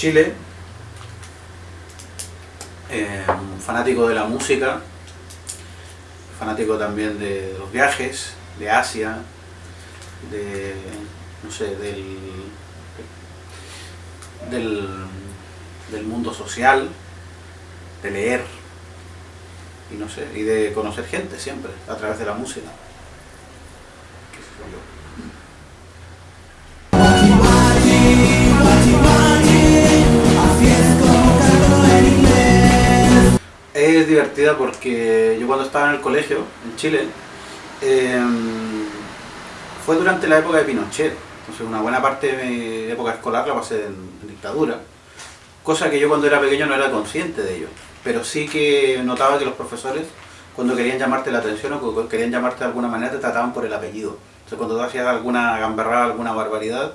Chile, eh, fanático de la música, fanático también de los viajes, de Asia, de, no sé, del, del, mundo social, de leer, y no sé, y de conocer gente siempre, a través de la música. Es divertida porque yo cuando estaba en el colegio, en Chile, eh, fue durante la época de Pinochet. Entonces una buena parte de mi época escolar la pasé en, en dictadura. Cosa que yo cuando era pequeño no era consciente de ello. Pero sí que notaba que los profesores, cuando querían llamarte la atención o querían llamarte de alguna manera, te trataban por el apellido. Entonces cuando tú hacías alguna gamberrada, alguna barbaridad,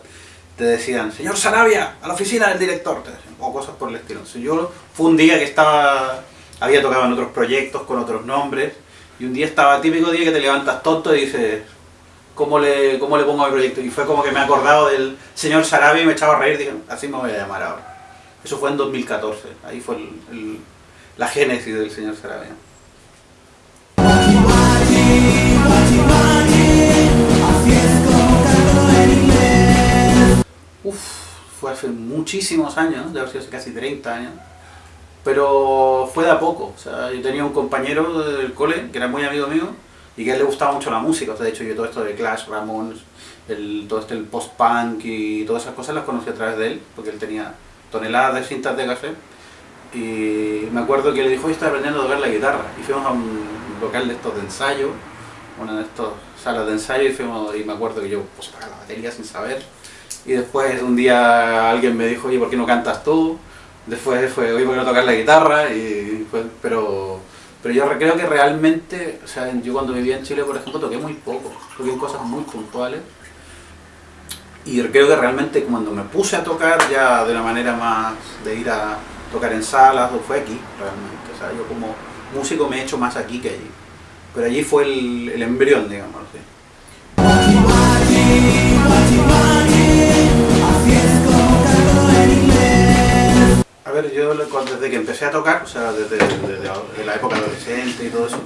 te decían, señor Sarabia, a la oficina del director, o cosas por el estilo. Entonces yo fue un día que estaba, había tocado en otros proyectos con otros nombres, y un día estaba, típico día que te levantas tonto y dices, ¿cómo le, cómo le pongo a proyecto? Y fue como que me he acordado del señor Sarabia y me echaba a reír, dije, así me voy a llamar ahora. Eso fue en 2014, ahí fue el, la génesis del señor Sarabia. Uf, fue hace muchísimos años, debe haber sido casi 30 años, pero fue de a poco. O sea, yo tenía un compañero del cole que era muy amigo mío y que a él le gustaba mucho la música. O sea, de hecho, yo todo esto de Clash, Ramones, el, todo este el post-punk y todas esas cosas las conocí a través de él, porque él tenía toneladas de cintas de café. Y me acuerdo que le dijo, estaba aprendiendo a tocar la guitarra. Y fuimos a un local de estos de ensayo, una de estas salas de ensayo, y, fuimos, y me acuerdo que yo pues, la batería sin saber y después un día alguien me dijo, oye, ¿por qué no cantas tú? Después fue, ¿por qué no tocas la guitarra? Y pero, pero yo creo que realmente, o sea, yo cuando vivía en Chile, por ejemplo, toqué muy poco, toqué cosas muy puntuales. Y creo que realmente cuando me puse a tocar ya de una manera más de ir a tocar en salas, fue aquí, realmente. O sea, yo como músico me he hecho más aquí que allí. Pero allí fue el, el embrión, digamos. ¿sí? Ver, yo desde que empecé a tocar, o sea, desde, desde, la época adolescente y todo eso,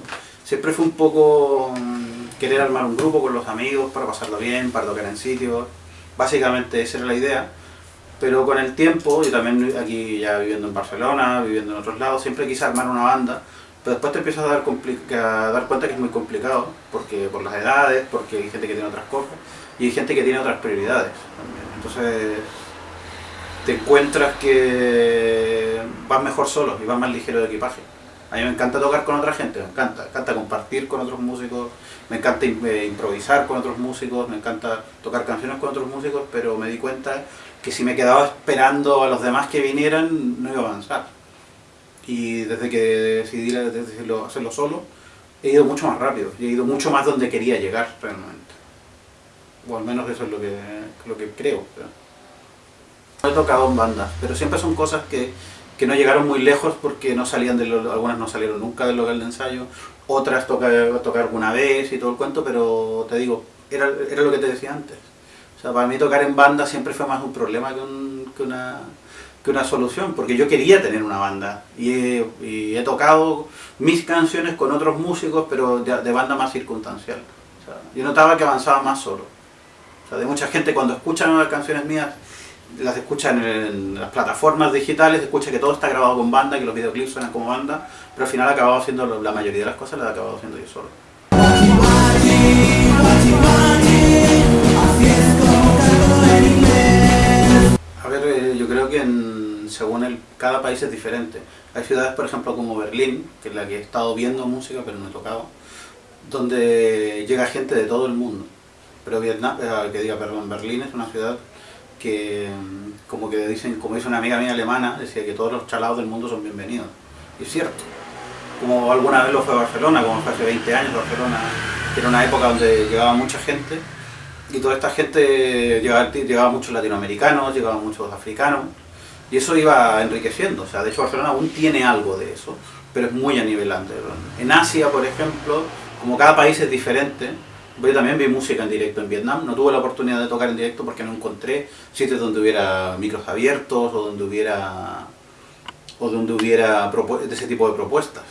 siempre fue un poco mm, querer armar un grupo con los amigos para pasarlo bien, para tocar en sitios. Básicamente esa era la idea. Pero con el tiempo, y también aquí ya viviendo en Barcelona, viviendo en otros lados, siempre quise armar una banda. Pero después te empiezas a dar, a dar cuenta que es muy complicado, porque por las edades, porque hay gente que tiene otras cosas, y hay gente que tiene otras prioridades también. Entonces te encuentras que vas mejor solo y vas más ligero de equipaje. A mí me encanta tocar con otra gente, me encanta, me encanta compartir con otros músicos, me encanta improvisar con otros músicos, me encanta tocar canciones con otros músicos, pero me di cuenta que si me quedaba esperando a los demás que vinieran, no iba a avanzar. Y desde que decidí hacerlo solo, he ido mucho más rápido, y he ido mucho más donde quería llegar realmente. O al menos eso es lo que, lo que creo. He tocado en bandas, pero siempre son cosas que, que no llegaron muy lejos porque no salían de lo, algunas no salieron nunca del local de ensayo, otras tocar tocar alguna vez y todo el cuento, pero te digo, era, era lo que te decía antes. O sea, para mí tocar en banda siempre fue más un problema que, un, que, una, que una solución, porque yo quería tener una banda y he, y he tocado mis canciones con otros músicos, pero de, de banda más circunstancial. O sea, yo notaba que avanzaba más solo. O sea, de mucha gente cuando escuchan las canciones mías las escuchan en, en, las plataformas digitales, escucha que todo está grabado con banda, que los videoclips suenan como banda, pero al final he acabado haciendo la mayoría de las cosas, las he acabado haciendo yo solo. A ver, eh, yo creo que en, según el, cada país es diferente. Hay ciudades, por ejemplo, como Berlín, que es la que he estado viendo música, pero no he tocado, donde llega gente de todo el mundo. Pero Vietnam, eh, que diga, perdón, Berlín es una ciudad que como que dicen, como dice una amiga mía alemana, decía que todos los chalados del mundo son bienvenidos. Y es cierto. Como alguna vez lo fue Barcelona, como fue hace 20 años Barcelona, que era una época donde llegaba mucha gente, y toda esta gente llegaba, llegaba muchos latinoamericanos, llegaban muchos africanos, y eso iba enriqueciendo. O sea, de hecho Barcelona aún tiene algo de eso, pero es muy a nivel En Asia, por ejemplo, como cada país es diferente, Yo también vi música en directo en Vietnam, no tuve la oportunidad de tocar en directo porque no encontré sitios donde hubiera micros abiertos o donde hubiera o donde hubiera ese tipo de propuestas.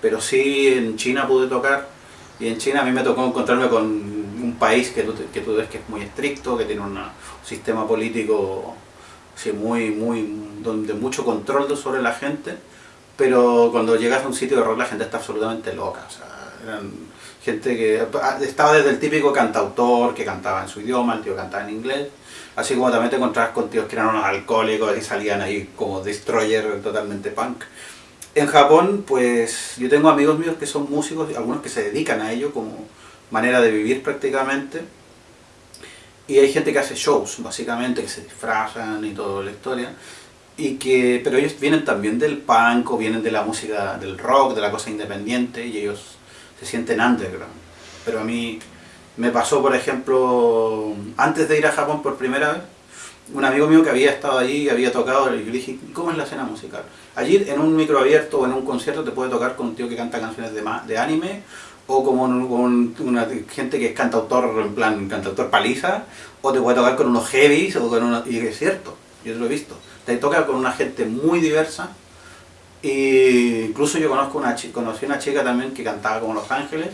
Pero sí en China pude tocar y en China a mí me tocó encontrarme con un país que tú, que ves que es muy estricto, que tiene un sistema político sí, muy, muy, donde mucho control sobre la gente, pero cuando llegas a un sitio de rock la gente está absolutamente loca. Gente que estaba desde el típico cantautor que cantaba en su idioma, el tío cantaba en inglés, así como también te encontrabas con tíos que eran unos alcohólicos y salían ahí como destroyer totalmente punk. En Japón, pues yo tengo amigos míos que son músicos, algunos que se dedican a ello como manera de vivir prácticamente, y hay gente que hace shows, básicamente, que se disfrazan y toda la historia, y que, pero ellos vienen también del punk o vienen de la música del rock, de la cosa independiente, y ellos se sienten underground. Pero a mí me pasó, por ejemplo, antes de ir a Japón por primera vez, un amigo mío que había estado allí y había tocado, y le dije, ¿cómo es la escena musical? Allí en un micro abierto o en un concierto te puede tocar con un tío que canta canciones de, de anime, o como con una gente que es cantautor, en plan cantautor paliza, o te puede tocar con unos heavies, o con unos, y es cierto, yo lo he visto. Te toca con una gente muy diversa, y incluso yo conozco una conocí una chica también que cantaba como Los Ángeles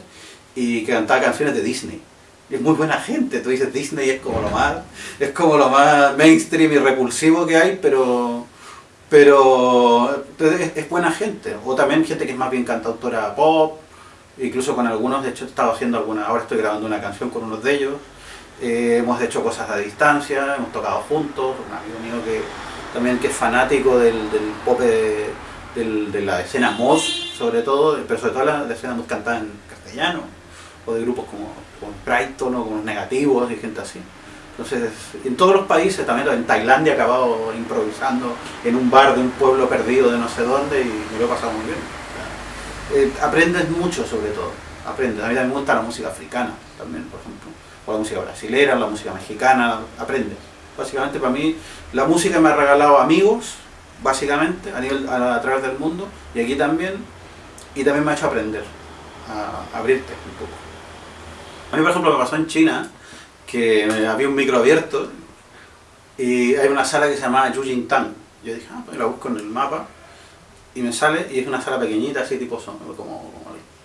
y que cantaba canciones de Disney. Y es muy buena gente, tú dices Disney es como lo más, es como lo más mainstream y repulsivo que hay, pero pero es, buena gente. O también gente que es más bien cantautora pop, incluso con algunos, de hecho he estado haciendo alguna, ahora estoy grabando una canción con unos de ellos, eh, hemos hecho cosas a distancia, hemos tocado juntos, un amigo mío que también que es fanático del, pop de la escena mod, sobre todo, pero sobre todo la, escena mod cantada en castellano, o de grupos como, como Brighton o como Negativos y gente así. Entonces, en todos los países, también en Tailandia he acabado improvisando en un bar de un pueblo perdido de no sé dónde y me lo he pasado muy bien. Eh, aprendes mucho sobre todo, aprendes. A mí también me gusta la música africana también, por ejemplo, o la música brasilera, la música mexicana, aprendes. Básicamente para mí la música me ha regalado amigos, básicamente, a, nivel, a, través del mundo, y aquí también, y también me ha hecho aprender, a, abrirte un poco. A mí, por ejemplo, me pasó en China, que había un micro abierto, y hay una sala que se llama Yujintang. Yo dije, ah, pues la busco en el mapa, y me sale, y es una sala pequeñita, así tipo son, como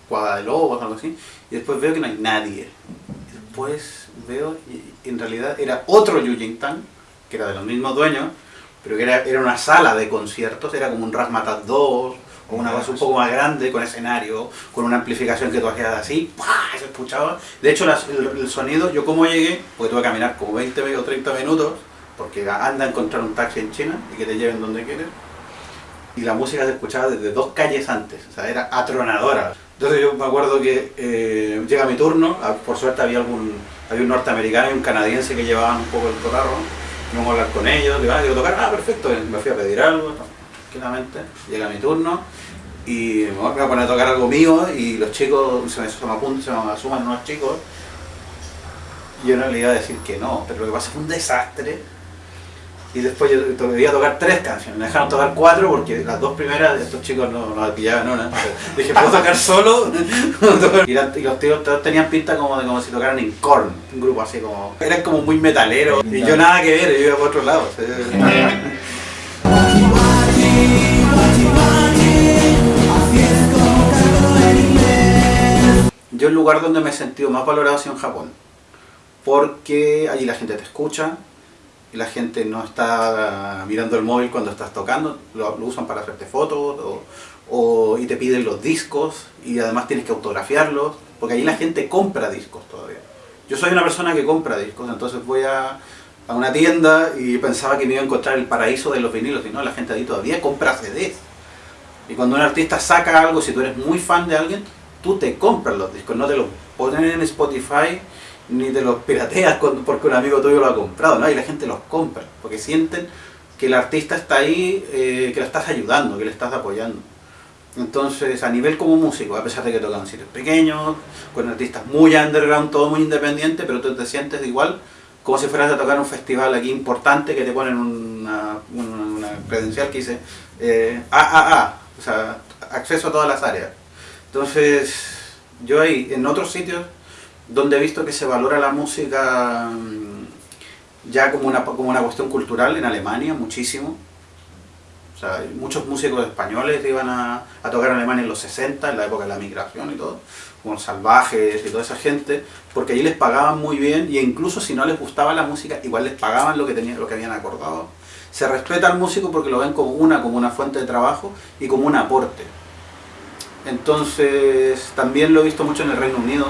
cuadra de lobos, algo así, y después veo que no hay nadie. Después veo, y en realidad era otro Yujintang, que era de los mismos dueños, pero que era, era una sala de conciertos, era como un Rasmatas 2, o una cosa un poco más grande, con escenario, con una amplificación que tú hacías así, se escuchaba. De hecho, el, sonido, yo como llegué, porque tuve que caminar como 20 o 30 minutos, porque anda a encontrar un taxi en China y que te lleven donde quieres, y la música se escuchaba desde dos calles antes, o sea, era atronadora. Entonces yo me acuerdo que eh, llega mi turno, ah, por suerte había algún había un norteamericano y un canadiense que llevaban un poco el cotarro, íbamos a hablar con ellos, digo, ah, digo, tocar, ah, perfecto, me fui a pedir algo, tranquilamente, llega mi turno, y me voy a poner a tocar algo mío, y los chicos, se me, se me, se me asuman unos chicos, y yo no le iba a decir que no, pero lo que pasa es un desastre, y después yo debía tocar tres canciones, me dejaron tocar cuatro porque las dos primeras estos chicos no, no pillaban una. Dije, ¿puedo tocar solo? y, los tíos todos tenían pinta como de como si tocaran en Korn, un grupo así como... Eran como muy metalero y yo nada que ver, yo iba por otro lado. Yo el lugar donde me he sentido más valorado ha sido en Japón, porque allí la gente te escucha, la gente no está mirando el móvil cuando estás tocando, lo, usan para hacerte fotos o, y te piden los discos y además tienes que autografiarlos, porque ahí la gente compra discos todavía. Yo soy una persona que compra discos, entonces voy a, a una tienda y pensaba que me iba a encontrar el paraíso de los vinilos, y no, la gente ahí todavía compra CDs. Y cuando un artista saca algo, si tú eres muy fan de alguien, tú te compras los discos, no te los ponen en Spotify ni te los pirateas porque un amigo tuyo lo ha comprado, ¿no? Y la gente los compra, porque sienten que el artista está ahí, eh, que lo estás ayudando, que le estás apoyando. Entonces, a nivel como músico, a pesar de que tocan sitios pequeños, con artistas muy underground, todo muy independiente, pero tú te sientes igual como si fueras a tocar un festival aquí importante que te ponen una, una, credencial que dice eh, AAA, o sea, acceso a todas las áreas. Entonces, yo ahí, en otros sitios, donde he visto que se valora la música mm, ya como una, como una cuestión cultural en Alemania, muchísimo. O sea, muchos músicos españoles iban a, tocar en Alemania en los 60, en la época de la migración y todo, como salvajes y toda esa gente, porque allí les pagaban muy bien y incluso si no les gustaba la música, igual les pagaban lo que, tenían, lo que habían acordado. Se respeta al músico porque lo ven como una, como una fuente de trabajo y como un aporte. Entonces, también lo he visto mucho en el Reino Unido.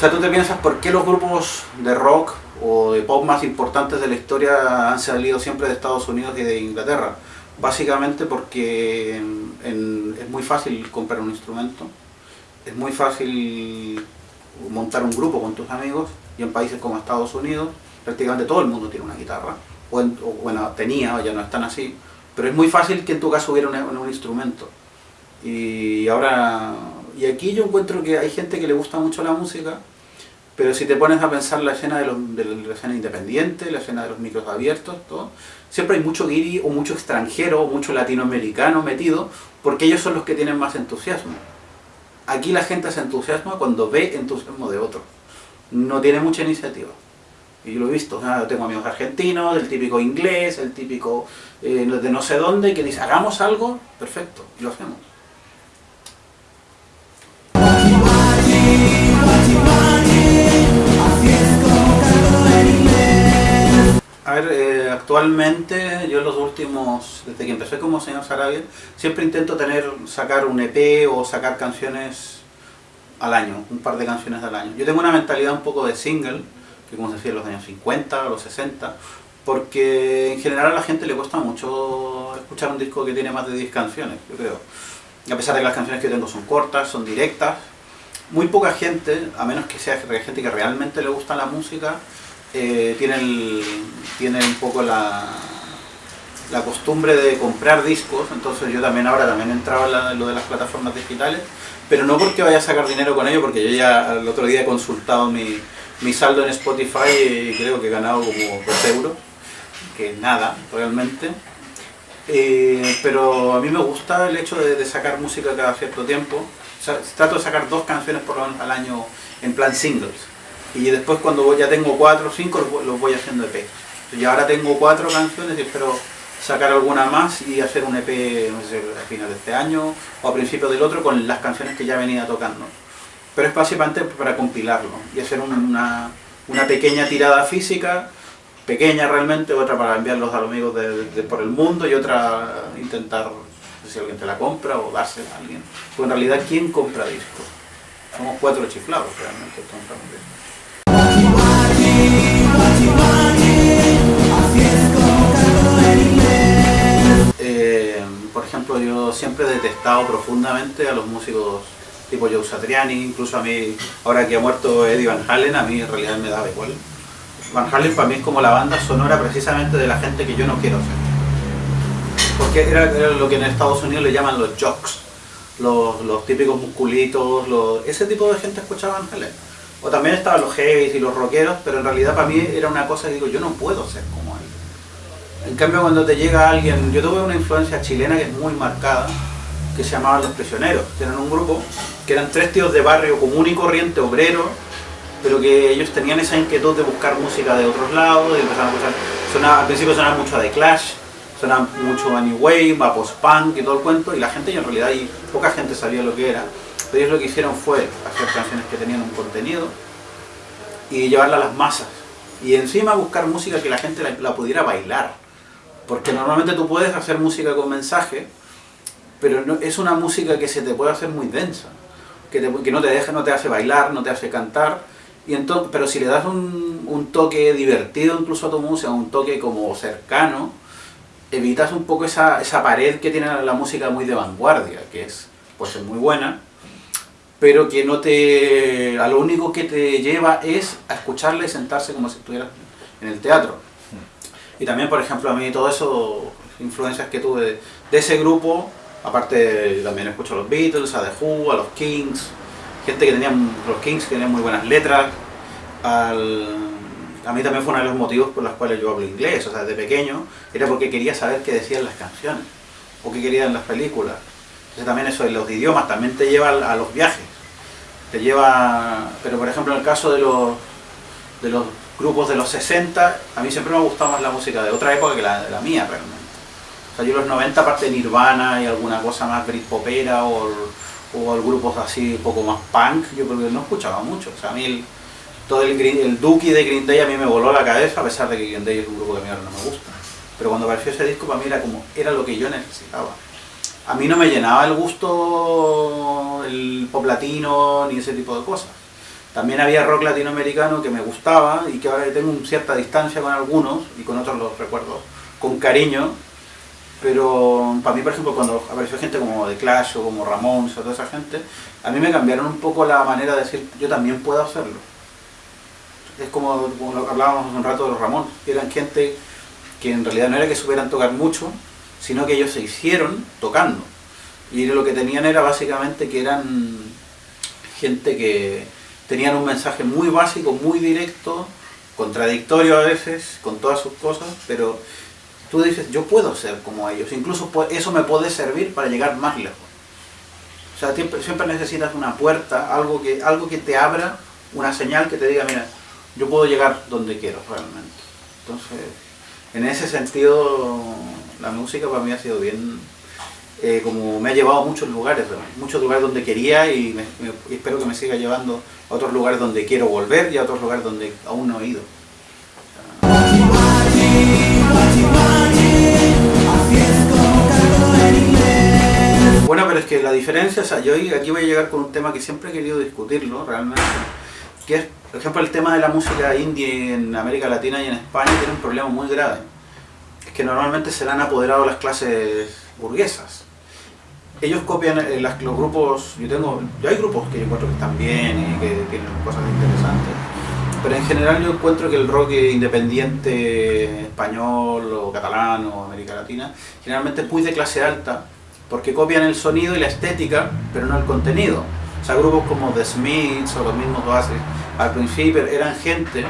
O sea, tú te piensas por qué los grupos de rock o de pop más importantes de la historia han salido siempre de Estados Unidos y de Inglaterra. Básicamente porque es muy fácil comprar un instrumento, es muy fácil montar un grupo con tus amigos y en países como Estados Unidos prácticamente todo el mundo tiene una guitarra, o, bueno, tenía, ya no están así, pero es muy fácil que en tu caso hubiera un instrumento. Y ahora, y aquí yo encuentro que hay gente que le gusta mucho la música, pero si te pones a pensar la escena de, la escena independiente, la escena de los micros abiertos, todo, siempre hay mucho guiri o mucho extranjero o mucho latinoamericano metido, porque ellos son los que tienen más entusiasmo. Aquí la gente se entusiasma cuando ve entusiasmo de otro. No tiene mucha iniciativa. Y yo lo he visto, tengo amigos argentinos, el típico inglés, el típico eh, de no sé dónde, que dice, hagamos algo, perfecto, y lo hacemos. Actualmente yo los últimos, desde que empecé como señor Sarabia, siempre intento tener, sacar un EP o sacar canciones al año, un par de canciones al año. Yo tengo una mentalidad un poco de single, que como se decía en los años 50, los 60, porque en general a la gente le cuesta mucho escuchar un disco que tiene más de 10 canciones, yo creo. A pesar de que las canciones que tengo son cortas, son directas, muy poca gente, a menos que sea gente que realmente le gusta la música, eh, tienen, un poco la, la costumbre de comprar discos, entonces yo también ahora también entraba en, lo de las plataformas digitales, pero no porque vaya a sacar dinero con ello, porque yo ya el otro día he consultado mi, mi saldo en Spotify y creo que he ganado como 2 euros, que nada, realmente. Eh, pero a mí me gusta el hecho de sacar música cada cierto tiempo, trato de sacar dos canciones por lo menos al año en plan singles. Y después cuando ya tengo cuatro o cinco los voy haciendo EP. Y ahora tengo cuatro canciones y espero sacar alguna más y hacer un EP no sé, a final de este año o a principios del otro con las canciones que ya venía tocando. Pero es básicamente para compilarlo y hacer una, una pequeña tirada física, pequeña realmente, otra para enviarlos a los amigos de, por el mundo y otra intentar si alguien te la compra o dársela a alguien. Porque en realidad, ¿quién compra discos? Somos cuatro chiflados realmente. Eh, yo siempre he detestado profundamente a los músicos tipo Joe Satriani, incluso a mí, ahora que ha muerto Eddie Van Halen, a mí en realidad me daba igual. Van Halen para mí es como la banda sonora precisamente de la gente que yo no quiero ser porque era, lo que en Estados Unidos le llaman los jocks, los, típicos musculitos, ese tipo de gente escuchaba Helen. O también estaban los heavies y los rockeros, pero en realidad para mí era una cosa que digo, yo no puedo ser como él. En cambio cuando te llega alguien, yo tuve una influencia chilena que es muy marcada, que se llamaban Los Prisioneros. Tienen un grupo que eran tres tíos de barrio común y corriente, obrero, pero que ellos tenían esa inquietud de buscar música de otros lados, y empezaron a escuchar, al principio sonaba mucho de Clash, suena mucho a New Wave, a post-punk y todo el cuento, y la gente, y en realidad poca gente sabía lo que era, pero ellos lo que hicieron fue hacer canciones que tenían un contenido y llevarla a las masas. Y encima buscar música que la gente la, pudiera bailar. Porque normalmente tú puedes hacer música con mensaje, pero no, es una música que se te puede hacer muy densa. Que, que, no te deja, no te hace bailar, no te hace cantar. Y entonces, pero si le das un, un toque divertido incluso a tu música, un toque como cercano, evitas un poco esa, esa pared que tiene la música muy de vanguardia, que es, pues es muy buena, pero que no te... a lo único que te lleva es a escucharle y sentarse como si estuvieras en el teatro. Y también, por ejemplo, a mí todo eso, influencias que tuve de, ese grupo, aparte también escucho a los Beatles, a The Who, a los Kings, gente que tenía, los Kings que tenían muy buenas letras, al a mí también fue uno de los motivos por los cuales yo hablo inglés, o sea, de pequeño, era porque quería saber qué decían las canciones, o qué querían las películas. Entonces también eso de los idiomas también te lleva a los viajes. te lleva... Pero por ejemplo en el caso de los, de los grupos de los 60, a mí siempre me ha gustado más la música de otra época que la la mía realmente. O sea, yo los 90 aparte de Nirvana y alguna cosa más Britpopera o, o grupos así un poco más punk, yo porque no escuchaba mucho. O sea, a mí el, todo el, el Dookie de Green Day a mí me voló la cabeza, a pesar de que Green Day es un grupo que a mí ahora no me gusta. Pero cuando apareció ese disco para mí era como, era lo que yo necesitaba. A mí no me llenaba el gusto el pop latino ni ese tipo de cosas. También había rock latinoamericano que me gustaba y que ahora tengo cierta distancia con algunos y con otros los recuerdo con cariño. Pero para mí, por ejemplo, cuando apareció gente como The Clash como Ramones o toda esa gente, a mí me cambiaron un poco la manera de decir, yo también puedo hacerlo es como, lo que hablábamos hace un rato de los Ramón, eran gente que en realidad no era que supieran tocar mucho, sino que ellos se hicieron tocando. Y lo que tenían era básicamente que eran gente que tenían un mensaje muy básico, muy directo, contradictorio a veces, con todas sus cosas, pero tú dices, yo puedo ser como ellos, incluso eso me puede servir para llegar más lejos. O sea, siempre, necesitas una puerta, algo que, algo que te abra, una señal que te diga, mira, yo puedo llegar donde quiero realmente. Entonces, en ese sentido, la música para mí ha sido bien, eh, como me ha llevado a muchos lugares, muchos lugares donde quería y, espero que me siga llevando a otros lugares donde quiero volver y a otros lugares donde aún no he ido. Bueno, pero es que la diferencia, o sea, yo aquí voy a llegar con un tema que siempre he querido discutirlo realmente, que es por ejemplo, el tema de la música indie en América Latina y en España tiene un problema muy grave. Es que normalmente se le han apoderado las clases burguesas. Ellos copian eh, los grupos, yo tengo, yo hay grupos que yo encuentro que están bien y que tienen cosas interesantes, pero en general yo encuentro que el rock independiente español o catalán o América Latina generalmente es muy de clase alta porque copian el sonido y la estética, pero no el contenido. O sea, grupos como The Smiths o los mismos Oasis al principio eran gente,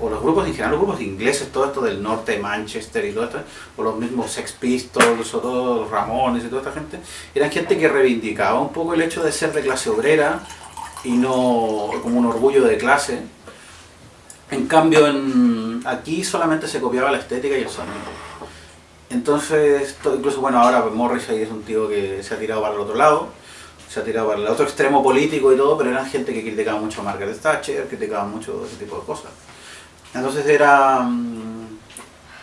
o los grupos en general, los grupos ingleses, todo esto del norte Manchester y todo esto, o los mismos Sex Pistols, o todos Ramones y toda esta gente, eran gente que reivindicaba un poco el hecho de ser de clase obrera y no como un orgullo de clase. En cambio, aquí solamente se copiaba la estética y el sonido. Entonces, incluso bueno, ahora Morrissey es un tío que se ha tirado para el otro lado, se ha tirado para el otro extremo político y todo, pero eran gente que criticaba mucho a Margaret Thatcher, criticaba mucho ese tipo de cosas. Entonces era, mm,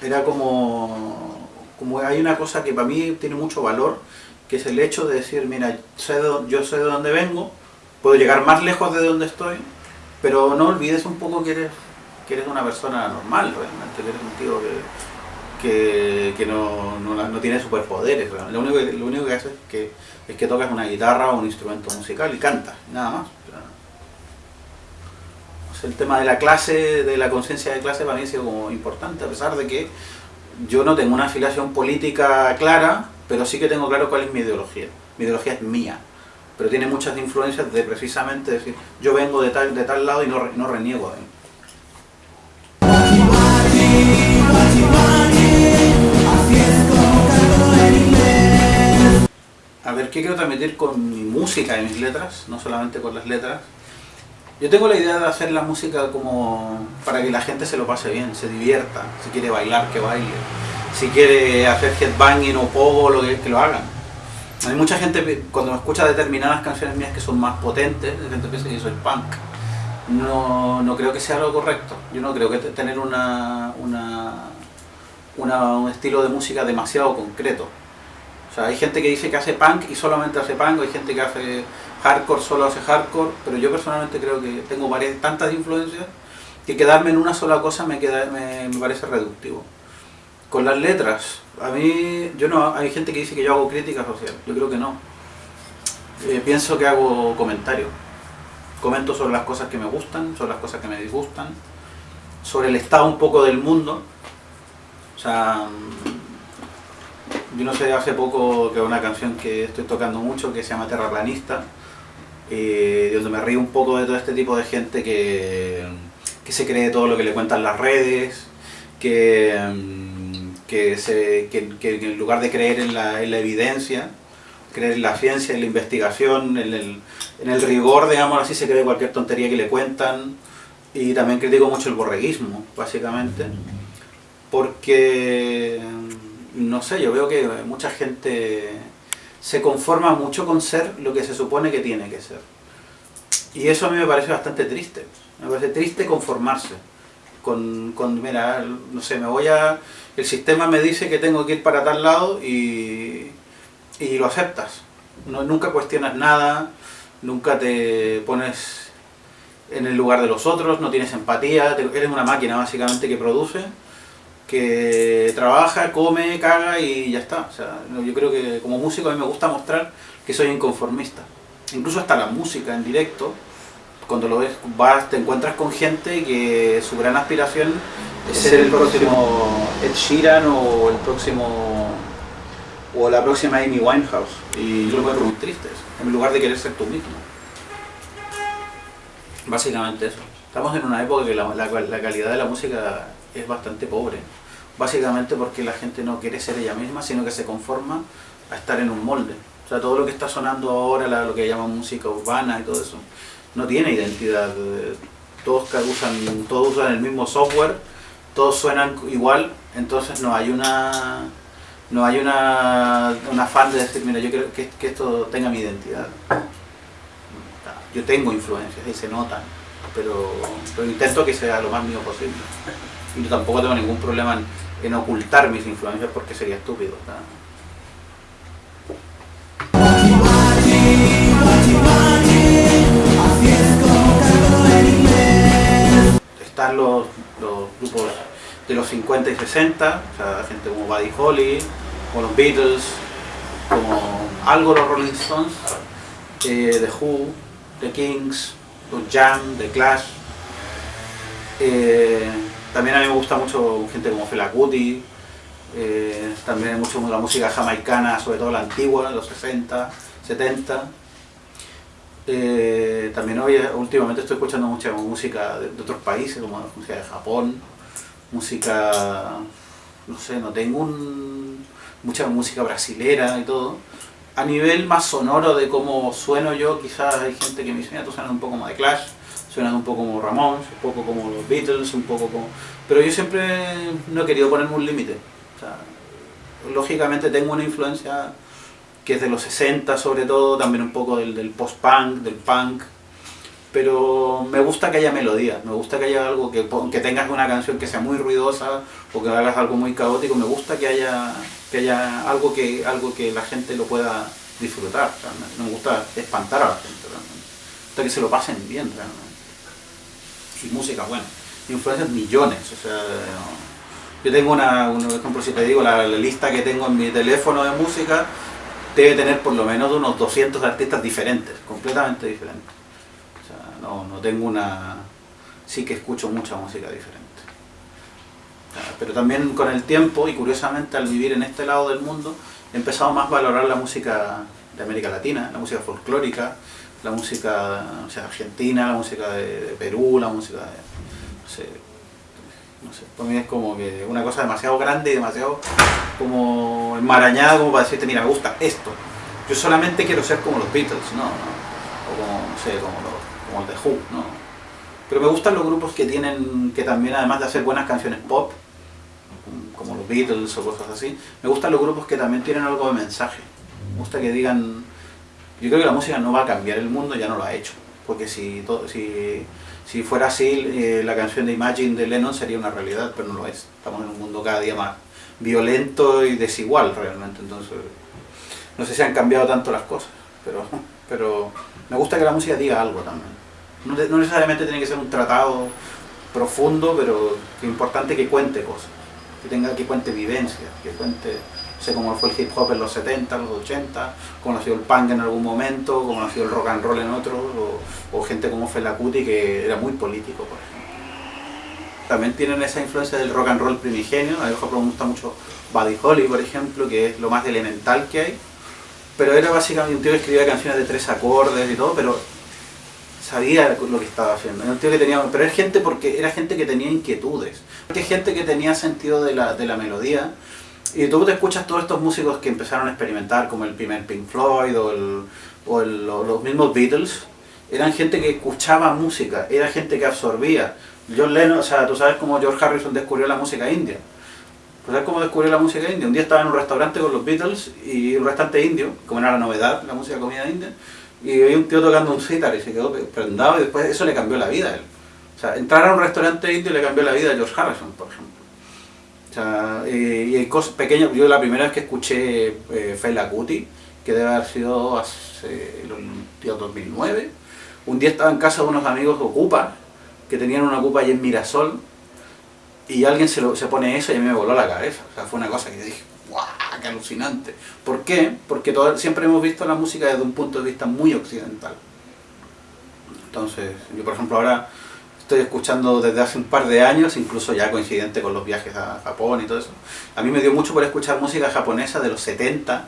era como, como hay una cosa que para mí tiene mucho valor, que es el hecho de decir, mira, yo sé de dónde vengo, puedo llegar más lejos de donde estoy, pero no olvides un poco que eres, que eres una persona normal realmente, que eres un tío que, que, no, no, tiene superpoderes. Lo único, lo único que hace es que es que tocas una guitarra o un instrumento musical y cantas, nada más. El tema de la clase, de la conciencia de clase para mí ha sido como importante, a pesar de que yo no tengo una afiliación política clara, pero sí que tengo claro cuál es mi ideología. Mi ideología es mía, pero tiene muchas influencias de precisamente decir, yo vengo de tal, de tal lado y no, no reniego de a ver, ¿qué quiero transmitir con mi música y mis letras? No solamente con las letras. Yo tengo la idea de hacer la música como para que la gente se lo pase bien, se divierta. Si quiere bailar, que baile. Si quiere hacer headbanging o pogo, lo que, que lo hagan. Hay mucha gente, cuando escucha determinadas canciones mías que son más potentes, la gente piensa que soy punk. No, no creo que sea lo correcto. Yo no creo que tener una, una, una, un estilo de música demasiado concreto hay gente que dice que hace punk y solamente hace punk, hay gente que hace hardcore, solo hace hardcore, pero yo personalmente creo que tengo varias, tantas influencias que quedarme en una sola cosa me, queda, me, parece reductivo. Con las letras, a mí, yo no, hay gente que dice que yo hago crítica social, yo creo que no. Eh, pienso que hago comentarios. Comento sobre las cosas que me gustan, sobre las cosas que me disgustan, sobre el estado un poco del mundo. O sea, yo no sé, hace poco que una canción que estoy tocando mucho que se llama Terraplanista, eh, donde me río un poco de todo este tipo de gente que, que se cree todo lo que le cuentan las redes, que, que, se, que, en lugar de creer en la, en la, evidencia, creer en la ciencia, en la investigación, en el, en el rigor, digamos así, se cree cualquier tontería que le cuentan. Y también critico mucho el borreguismo, básicamente, porque, no sé, yo veo que mucha gente se conforma mucho con ser lo que se supone que tiene que ser. Y eso a mí me parece bastante triste. Me parece triste conformarse. Con, con, mira, no sé, me voy a... El sistema me dice que tengo que ir para tal lado y, y lo aceptas. No, nunca cuestionas nada, nunca te pones en el lugar de los otros, no tienes empatía, eres una máquina básicamente que produce, que trabaja, come, caga y ya está. O sea, yo creo que como músico a mí me gusta mostrar que soy inconformista. Incluso hasta la música en directo, cuando lo ves, vas, te encuentras con gente que su gran aspiración es ser el próximo Ed Sheeran o el próximo o la próxima Amy Winehouse y yo lo encuentro muy triste en lugar de querer ser tú mismo básicamente eso estamos en una época que la, la calidad de la música es bastante pobre básicamente porque la gente no quiere ser ella misma sino que se conforma a estar en un molde o sea, todo lo que está sonando ahora, lo que llaman música urbana y todo eso, no tiene identidad. Todos usan, todos usan el mismo software, todos suenan igual, entonces no hay una no hay una, un afán de decir, mira, yo quiero que, esto tenga mi identidad. Yo tengo influencias y se notan, pero, intento que sea lo más mío posible. Yo tampoco tengo ningún problema en, ocultar mis influencias porque sería estúpido. están los, grupos de los 50 y 60, o sea, gente como Buddy Holly, como los Beatles, como algo los Rolling Stones, eh, The Who, The Kings, los Jam, The Clash. Eh, también a mí me gusta mucho gente como Fela Kuti, eh, también mucho la música jamaicana, sobre todo la antigua, los 60, 70. Eh, también hoy, últimamente estoy escuchando mucha música de, otros países, como música de Japón, música, no sé, no tengo un, mucha música brasilera y todo. A nivel más sonoro de cómo sueno yo, quizás hay gente que me dice, mira, tú suenas un poco como de Clash, suenas un poco como Ramones, un poco como los Beatles, un poco como... Pero yo siempre no he querido ponerme un límite. lógicamente tengo una influencia que es de los 60 sobre todo, también un poco del, del post-punk, del punk, pero me gusta que haya melodía, me gusta que haya algo que, que tengas una canción que sea muy ruidosa o que hagas algo muy caótico, me gusta que haya, que haya algo, que, algo que la gente lo pueda disfrutar, no me gusta espantar a la gente realmente, me gusta que se lo pasen bien realmente. Y música, bueno, influencias millones, o sea, yo tengo una, un ejemplo, si te digo, la lista que tengo en mi teléfono de música, debe tener por lo menos unos 200 artistas diferentes, completamente diferentes. O sea, no, no tengo una... sí que escucho mucha música diferente. pero también con el tiempo, y curiosamente al vivir en este lado del mundo, he empezado más a valorar la música de América Latina, la música folclórica, la música argentina, la música de, Perú, la música de... No sé, no sé, para mí es como que una cosa demasiado grande y demasiado como enmarañada como para decirte, mira, me gusta esto. Yo solamente quiero ser como los Beatles, no, o como, no sé, como los, como el The Who, no. Pero me gustan los grupos que tienen, que también además de hacer buenas canciones pop, como los Beatles o cosas así, me gustan los grupos que también tienen algo de mensaje. Me gusta que digan, yo creo que la música no va a cambiar el mundo, ya no lo ha hecho. Porque si, si si fuera así, eh, la canción de Imagine de Lennon sería una realidad, pero no lo es. Estamos en un mundo cada día más violento y desigual realmente, entonces no sé si han cambiado tanto las cosas, pero, pero me gusta que la música diga algo también. No, necesariamente tiene que ser un tratado profundo, pero es importante que cuente cosas, que tenga que cuente vivencias, que cuente sé cómo fue el hip hop en los 70, los 80, cómo nació el punk en algún momento, cómo nació el rock and roll en otro, o, gente como Fela Kuti que era muy político, por ejemplo. También tienen esa influencia del rock and roll primigenio, a mí me gusta mucho Buddy Holly, por ejemplo, que es lo más elemental que hay, pero era básicamente un tío que escribía canciones de tres acordes y todo, pero sabía lo que estaba haciendo. Que pero era gente porque era gente que tenía inquietudes, era gente que tenía sentido de la, de la melodía, Y tú te escuchas todos estos músicos que empezaron a experimentar, como el primer Pink Floyd o, el, o el, los mismos Beatles, eran gente que escuchaba música, era gente que absorbía. John Lennon, o sea, tú sabes cómo George Harrison descubrió la música india. ¿Tú sabes cómo descubrió la música india? Un día estaba en un restaurante con los Beatles y un restaurante indio, como era la novedad, la música comida india, y había un tío tocando un sitar y se quedó prendado y después eso le cambió la vida a él. O sea, entrar a un restaurante indio le cambió la vida a George Harrison, por ejemplo. Sea, y, hay cosas pequeñas. Yo la primera vez que escuché eh, Kuti, que debe haber sido hace el 2009, un día estaba en casa de unos amigos Ocupa, que tenían una Ocupa allí en Mirasol, y alguien se, lo, se pone eso y a mí me voló la cabeza. O sea, fue una cosa que dije, ¡guau! ¡Qué alucinante! ¿Por qué? Porque todo, siempre hemos visto la música desde un punto de vista muy occidental. Entonces, yo por ejemplo ahora estoy escuchando desde hace un par de años, incluso ya coincidente con los viajes a Japón y todo eso. A mí me dio mucho por escuchar música japonesa de los 70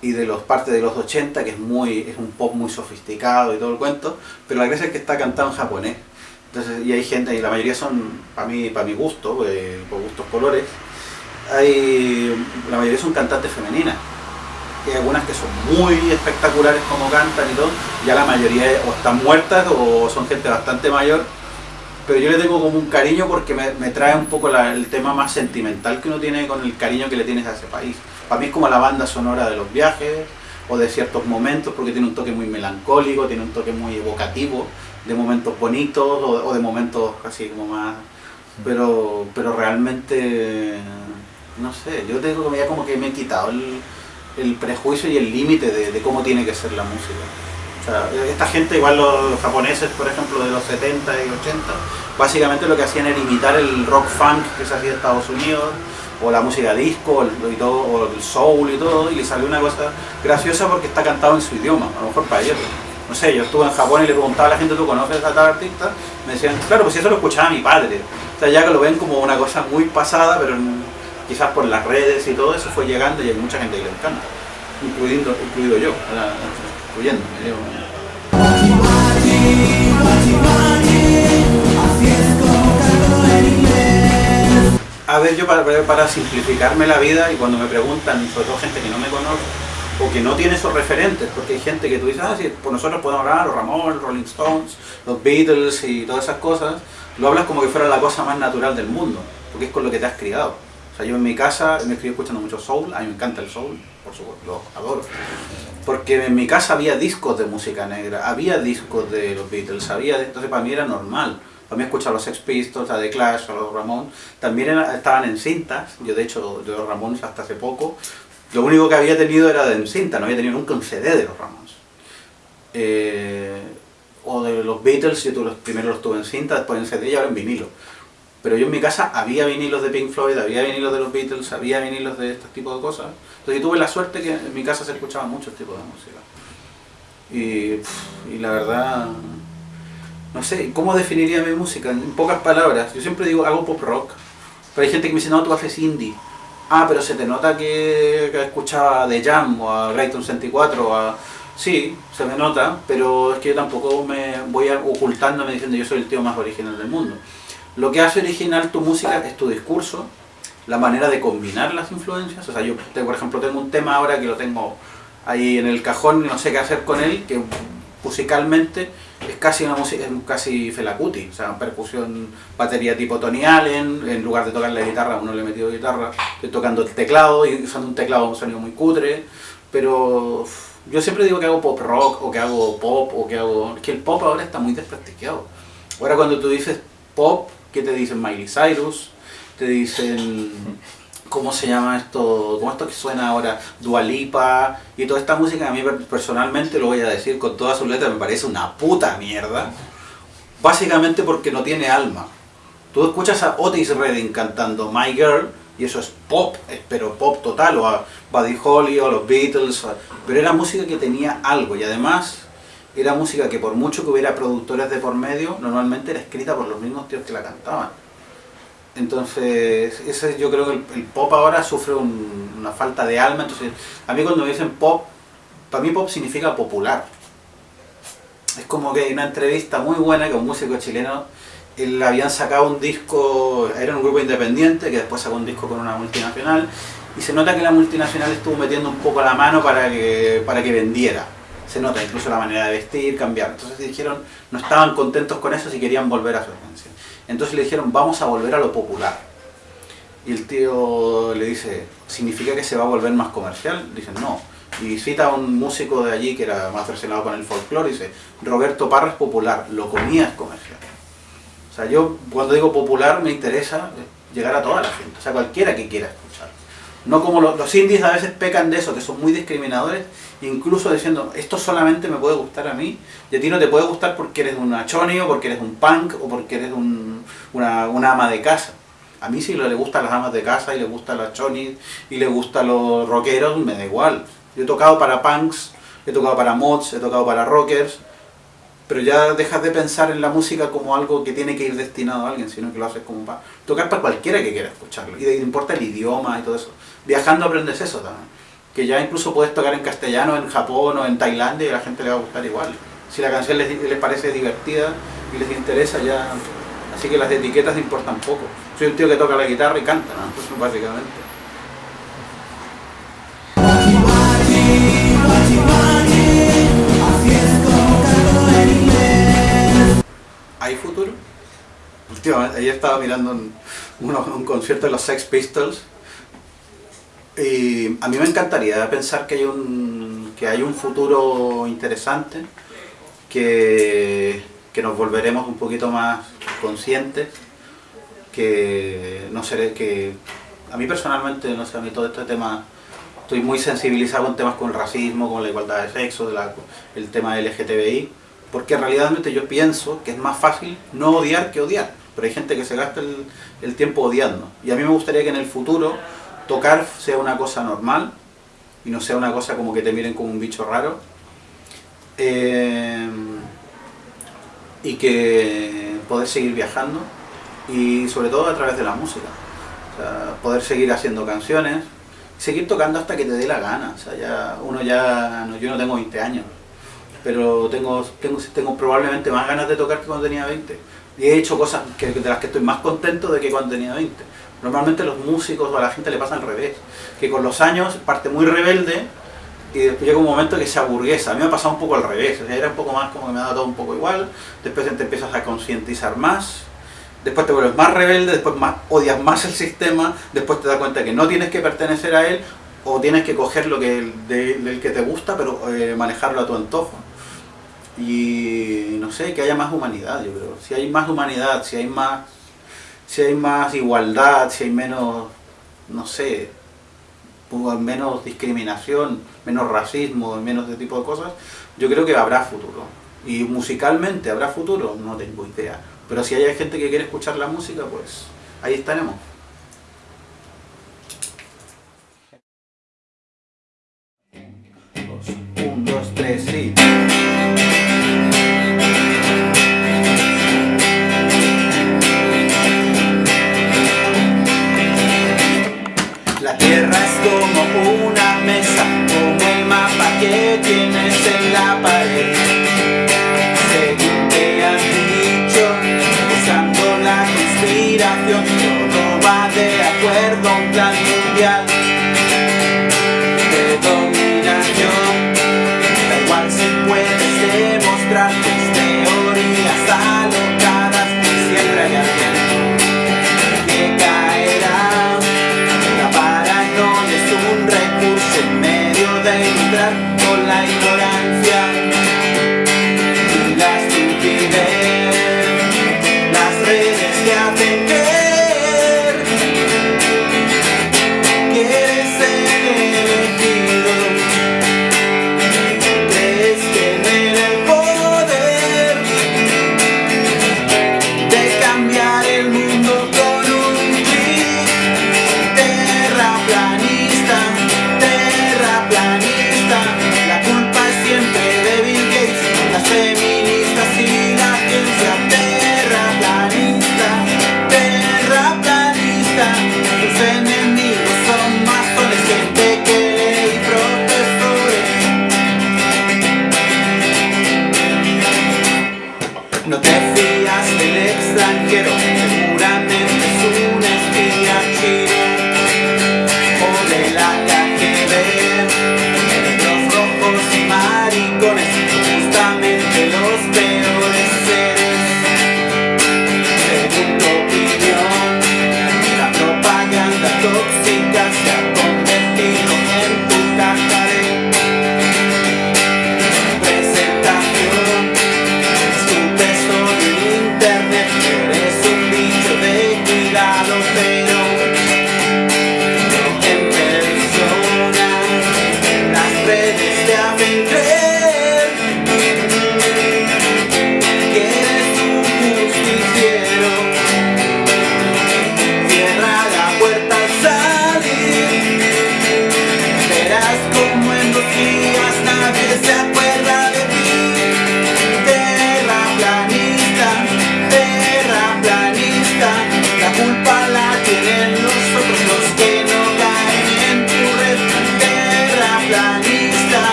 y de los partes de los 80, que es muy es un pop muy sofisticado y todo el cuento, pero la gracia es que está cantado en japonés. Entonces, y hay gente, y la mayoría son, para mí, para mi gusto, eh, por gustos colores, hay, la mayoría son cantantes femeninas. Hay algunas que son muy espectaculares como cantan y todo, ya la mayoría o están muertas o son gente bastante mayor pero yo le tengo como un cariño porque me, trae un poco el tema más sentimental que uno tiene con el cariño que le tienes a ese país. Para mí es como la banda sonora de los viajes o de ciertos momentos porque tiene un toque muy melancólico, tiene un toque muy evocativo de momentos bonitos o, de momentos así como más... Pero, pero realmente, no sé, yo tengo que ya como que me he quitado el, prejuicio y el límite de cómo tiene que ser la música esta gente, igual los, japoneses, por ejemplo, de los 70 y 80, básicamente lo que hacían era imitar el rock funk que se hacía en Estados Unidos, o la música disco, y todo, o el soul y todo, y le salió una cosa graciosa porque está cantado en su idioma, a lo mejor para ellos. No sé, yo estuve en Japón y le preguntaba a la gente, ¿tú conoces a tal artista? Me decían, claro, pues eso lo escuchaba mi padre. O sea, ya que lo ven como una cosa muy pasada, pero quizás por las redes y todo eso fue llegando y hay mucha gente que le encanta, incluyendo, incluido yo a ver, yo para, simplificarme la vida y cuando me preguntan, sobre todo gente que no me conoce, o que no tiene esos referentes, porque hay gente que tú dices, ah, sí, por nosotros podemos hablar, los Ramón, Rolling Stones, los Beatles y todas esas cosas, lo hablas como que fuera la cosa más natural del mundo, porque es con lo que te has criado. O sea, yo en mi casa me estoy escuchando mucho soul, a mí me encanta el soul, por supuesto, lo adoro. Porque en mi casa había discos de música negra, había discos de los Beatles, había, entonces para mí era normal. Para mí escuchar los Sex Pistols, a The Clash, a los Ramones, también estaban en cintas, yo de hecho de los Ramones hasta hace poco, lo único que había tenido era de en cinta, no había tenido nunca un CD de los Ramones. Eh, o de los Beatles, yo los, primero los tuve en cinta, después en CD y ahora en vinilo. Pero yo en mi casa había vinilos de Pink Floyd, había vinilos de los Beatles, había vinilos de este tipo de cosas. Entonces tuve la suerte que en mi casa se escuchaba mucho este tipo de música. Y, la verdad, no sé, ¿cómo definiría mi música? En pocas palabras, yo siempre digo, hago pop rock. Pero hay gente que me dice, no, tú haces indie. Ah, pero se te nota que, escuchaba The Jam o a Grayton 64 o a... Sí, se me nota, pero es que yo tampoco me voy ocultándome diciendo yo soy el tío más original del mundo. Lo que hace original tu música es tu discurso, la manera de combinar las influencias. O sea, yo, por ejemplo, tengo un tema ahora que lo tengo ahí en el cajón y no sé qué hacer con él, que musicalmente es casi una música, es casi Felacuti, o sea, percusión, batería tipo Tony Allen, en lugar de tocar la guitarra, uno le he metido guitarra, estoy tocando el teclado y usando un teclado un sonido muy cutre, pero yo siempre digo que hago pop rock, o que hago pop, o que hago... que el pop ahora está muy desprestigiado. Ahora cuando tú dices pop, ¿Qué te dicen Miley Cyrus? Te dicen, ¿cómo se llama esto? ¿Cómo esto que suena ahora? Dualipa y toda esta música a mí personalmente lo voy a decir con todas sus letras me parece una puta mierda. Básicamente porque no tiene alma. Tú escuchas a Otis Redding cantando My Girl y eso es pop, pero pop total, o a Buddy Holly o los Beatles, pero era música que tenía algo y además era música que por mucho que hubiera productores de por medio, normalmente era escrita por los mismos tíos que la cantaban. Entonces, ese, yo creo que el, pop ahora sufre una falta de alma, entonces a mí cuando me dicen pop, para mí pop significa popular. Es como que hay una entrevista muy buena con un músico chileno, él habían sacado un disco, era un grupo independiente que después sacó un disco con una multinacional, y se nota que la multinacional estuvo metiendo un poco la mano para que, para que vendiera. Se nota incluso la manera de vestir, cambiar. Entonces dijeron, no estaban contentos con eso y querían volver a su esencia. Entonces le dijeron, vamos a volver a lo popular. Y el tío le dice, ¿significa que se va a volver más comercial? Dicen, no. Y cita a un músico de allí que era más relacionado con el folclore y dice, Roberto Parra es popular, lo comía es comercial. O sea, yo cuando digo popular me interesa llegar a toda la gente, o sea, cualquiera que quiera escuchar. No como los, los indies a veces pecan de eso, que son muy discriminadores, incluso diciendo, esto solamente me puede gustar a mí, y a ti no te puede gustar porque eres una choni, o porque eres un punk, o porque eres un, una, ama de casa. A mí si le gustan las amas de casa, y le gustan las chonis, y le gustan los rockeros, me da igual. Yo he tocado para punks, he tocado para mods, he tocado para rockers, pero ya dejas de pensar en la música como algo que tiene que ir destinado a alguien, sino que lo haces como para tocar para cualquiera que quiera escucharlo. Y te importa el idioma y todo eso. Viajando aprendes eso también. Que ya incluso puedes tocar en castellano, en Japón o en Tailandia y a la gente le va a gustar igual. Si la canción les, les parece divertida y les interesa ya... Así que las etiquetas importan poco. Soy un tío que toca la guitarra y canta, ¿no? Básicamente. Últimamente, ayer estaba mirando un, concierto de los Sex Pistols. Y a mí me encantaría pensar que hay un, que hay un futuro interesante, que, que nos volveremos un poquito más conscientes, que no seré que a mí personalmente, no sé, a mí todo este tema estoy muy sensibilizado con temas con el racismo, con la igualdad de sexo, el tema LGTBI, porque realmente yo pienso que es más fácil no odiar que odiar, pero hay gente que se gasta el, tiempo odiando, y a mí me gustaría que en el futuro tocar sea una cosa normal, y no sea una cosa como que te miren como un bicho raro, eh, y que poder seguir viajando, y sobre todo a través de la música, o poder seguir haciendo canciones, seguir tocando hasta que te dé la gana, o sea, ya uno ya, yo no tengo 20 años, pero tengo, tengo probablemente más ganas de tocar que cuando tenía 20. Y he hecho cosas que, de las que estoy más contento de que cuando tenía 20. Normalmente los músicos o a la gente le pasa al revés, que con los años parte muy rebelde y después llega un momento que se aburguesa. A mí me ha pasado un poco al revés, o sea, era un poco más como que me dado todo un poco igual, después te empiezas a concientizar más, después te vuelves más rebelde, después odias más el sistema, después te das cuenta que no tienes que pertenecer a él o tienes que coger lo que de, del que te gusta pero eh, manejarlo a tu antojo y no sé, que haya más humanidad yo creo, si hay más humanidad, si hay más si hay más igualdad, si hay menos, no sé menos discriminación, menos racismo, menos de tipo de cosas, yo creo que habrá futuro. Y musicalmente habrá futuro, no tengo idea. Pero si hay gente que quiere escuchar la música, pues ahí estaremos.